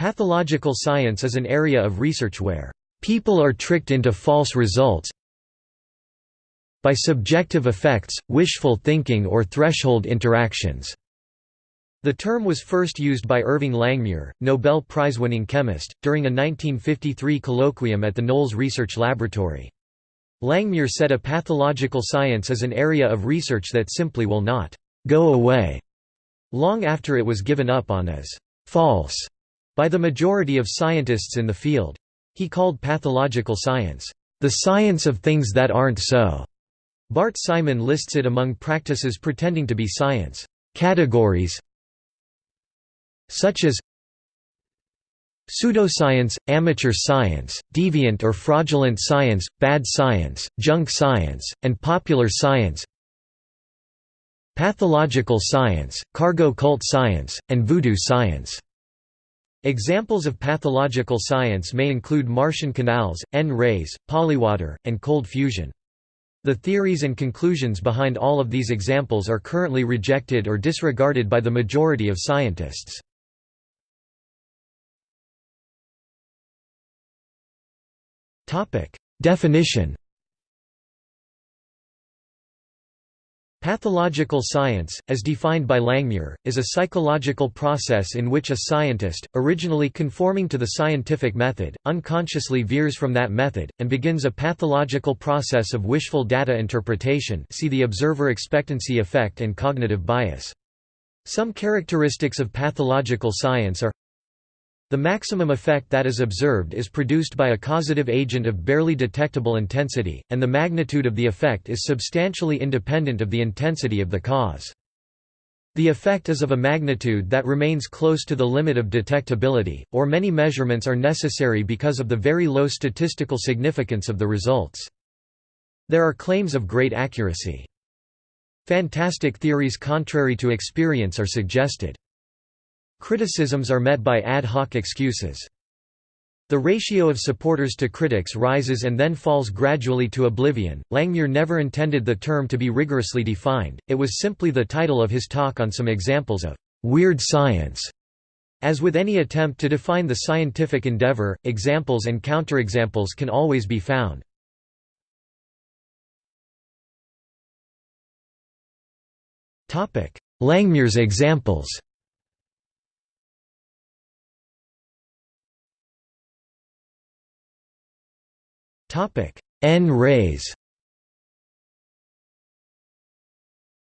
Pathological science is an area of research where people are tricked into false results by subjective effects, wishful thinking or threshold interactions. The term was first used by Irving Langmuir, Nobel Prize-winning chemist, during a 1953 colloquium at the Knolls Research Laboratory. Langmuir said a pathological science is an area of research that simply will not «go away» long after it was given up on as «false» by the majority of scientists in the field. He called pathological science, "...the science of things that aren't so." Bart Simon lists it among practices pretending to be science. Categories such as Pseudoscience, amateur science, deviant or fraudulent science, bad science, junk science, and popular science Pathological science, cargo cult science, and voodoo science Examples of pathological science may include Martian canals, N-rays, polywater, and cold fusion. The theories and conclusions behind all of these examples are currently rejected or disregarded by the majority of scientists. Definition Pathological science, as defined by Langmuir, is a psychological process in which a scientist, originally conforming to the scientific method, unconsciously veers from that method, and begins a pathological process of wishful data interpretation see the observer expectancy effect and cognitive bias. Some characteristics of pathological science are the maximum effect that is observed is produced by a causative agent of barely detectable intensity, and the magnitude of the effect is substantially independent of the intensity of the cause. The effect is of a magnitude that remains close to the limit of detectability, or many measurements are necessary because of the very low statistical significance of the results. There are claims of great accuracy. Fantastic theories contrary to experience are suggested. Criticisms are met by ad hoc excuses. The ratio of supporters to critics rises and then falls gradually to oblivion. Langmuir never intended the term to be rigorously defined, it was simply the title of his talk on some examples of weird science. As with any attempt to define the scientific endeavor, examples and counterexamples can always be found. Langmuir's examples N-rays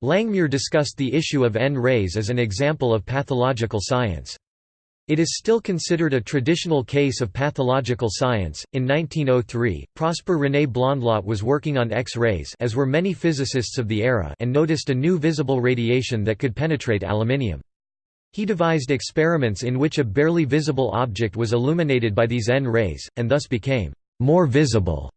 Langmuir discussed the issue of N-rays as an example of pathological science. It is still considered a traditional case of pathological science. In 1903, Prosper René Blondlot was working on X-rays as were many physicists of the era and noticed a new visible radiation that could penetrate aluminium. He devised experiments in which a barely visible object was illuminated by these N-rays, and thus became more visible.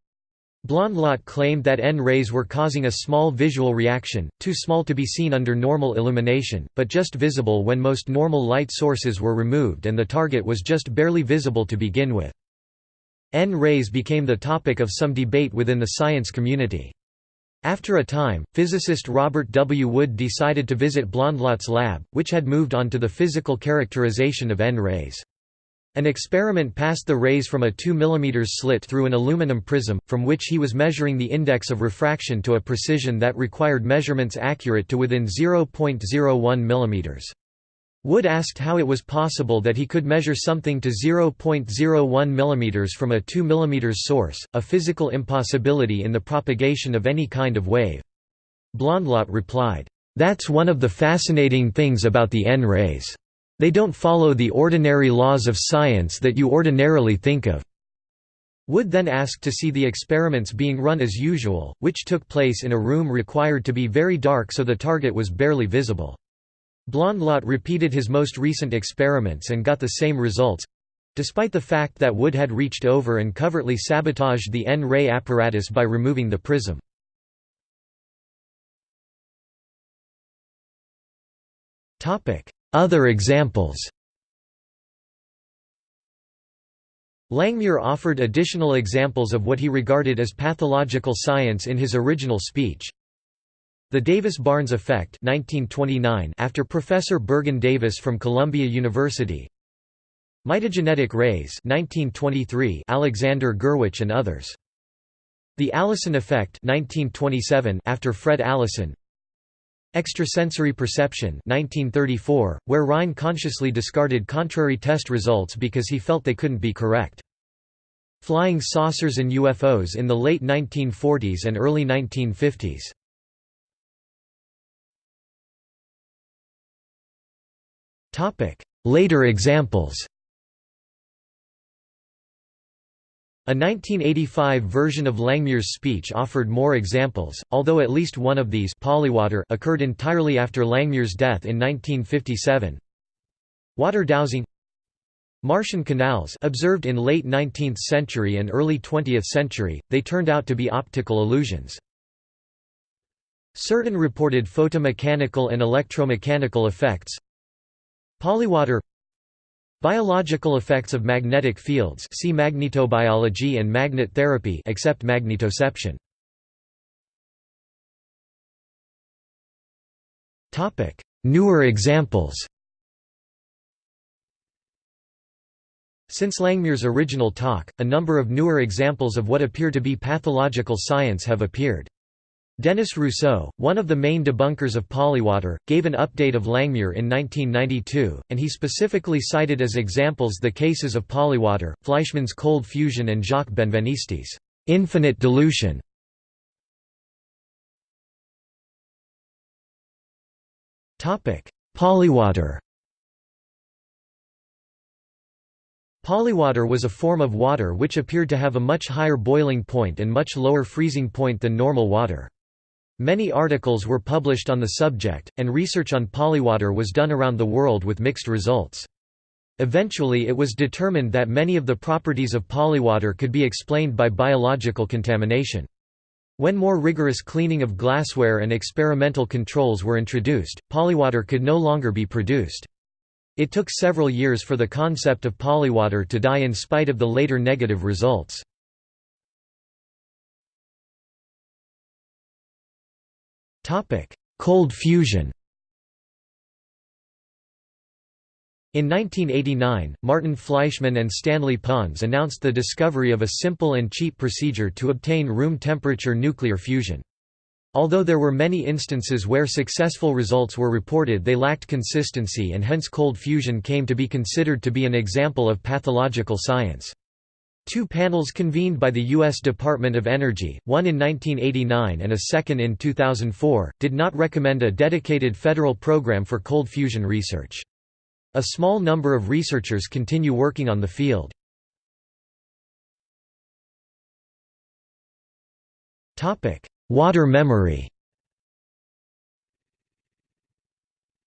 Blondlot claimed that N-rays were causing a small visual reaction, too small to be seen under normal illumination, but just visible when most normal light sources were removed and the target was just barely visible to begin with. N-rays became the topic of some debate within the science community. After a time, physicist Robert W. Wood decided to visit Blondlot's lab, which had moved on to the physical characterization of N-rays. An experiment passed the rays from a 2 mm slit through an aluminum prism, from which he was measuring the index of refraction to a precision that required measurements accurate to within 0.01 mm. Wood asked how it was possible that he could measure something to 0.01 mm from a 2 mm source, a physical impossibility in the propagation of any kind of wave. Blondlot replied, "'That's one of the fascinating things about the N-rays. They don't follow the ordinary laws of science that you ordinarily think of. Wood then asked to see the experiments being run as usual, which took place in a room required to be very dark so the target was barely visible. Blondlot repeated his most recent experiments and got the same results—despite the fact that Wood had reached over and covertly sabotaged the N-ray apparatus by removing the prism. Other examples Langmuir offered additional examples of what he regarded as pathological science in his original speech. The Davis-Barnes effect 1929 after Professor Bergen Davis from Columbia University Mitogenetic rays 1923 Alexander Gurwitch and others. The Allison effect 1927 after Fred Allison. Extrasensory perception 1934, where Rhine consciously discarded contrary test results because he felt they couldn't be correct. Flying saucers and UFOs in the late 1940s and early 1950s. Later examples A 1985 version of Langmuir's speech offered more examples, although at least one of these occurred entirely after Langmuir's death in 1957. Water dowsing Martian canals observed in late 19th century and early 20th century, they turned out to be optical illusions. Certain reported photomechanical and electromechanical effects Polywater Biological effects of magnetic fields see magnetobiology and magnet therapy except magnetoception. Newer examples Since Langmuir's original talk, a number of newer examples of what appear to be pathological science have appeared. Denis Rousseau, one of the main debunkers of polywater, gave an update of Langmuir in 1992, and he specifically cited as examples the cases of polywater, Fleischmann's cold fusion and Jacques Benveniste's infinite dilution. Polywater Polywater was a form of water which appeared to have a much higher boiling point and much lower freezing point than normal water. Many articles were published on the subject, and research on polywater was done around the world with mixed results. Eventually it was determined that many of the properties of polywater could be explained by biological contamination. When more rigorous cleaning of glassware and experimental controls were introduced, polywater could no longer be produced. It took several years for the concept of polywater to die in spite of the later negative results. Cold fusion In 1989, Martin Fleischmann and Stanley Pons announced the discovery of a simple and cheap procedure to obtain room temperature nuclear fusion. Although there were many instances where successful results were reported they lacked consistency and hence cold fusion came to be considered to be an example of pathological science. Two panels convened by the U.S. Department of Energy, one in 1989 and a second in 2004, did not recommend a dedicated federal program for cold fusion research. A small number of researchers continue working on the field. Water memory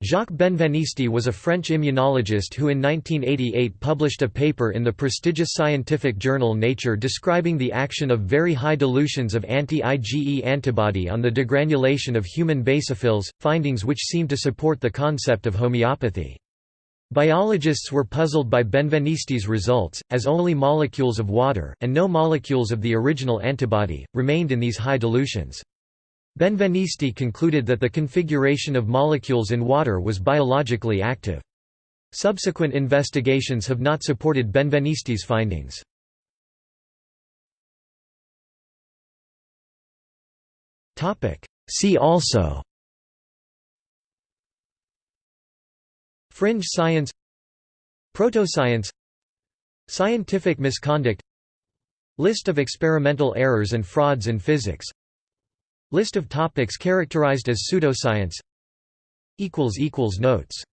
Jacques Benveniste was a French immunologist who in 1988 published a paper in the prestigious scientific journal Nature describing the action of very high dilutions of anti-IgE antibody on the degranulation of human basophils, findings which seem to support the concept of homeopathy. Biologists were puzzled by Benveniste's results, as only molecules of water, and no molecules of the original antibody, remained in these high dilutions. Benveniste concluded that the configuration of molecules in water was biologically active. Subsequent investigations have not supported Benveniste's findings. See also Fringe science Protoscience Scientific misconduct List of experimental errors and frauds in physics List of topics characterized as pseudoscience. Notes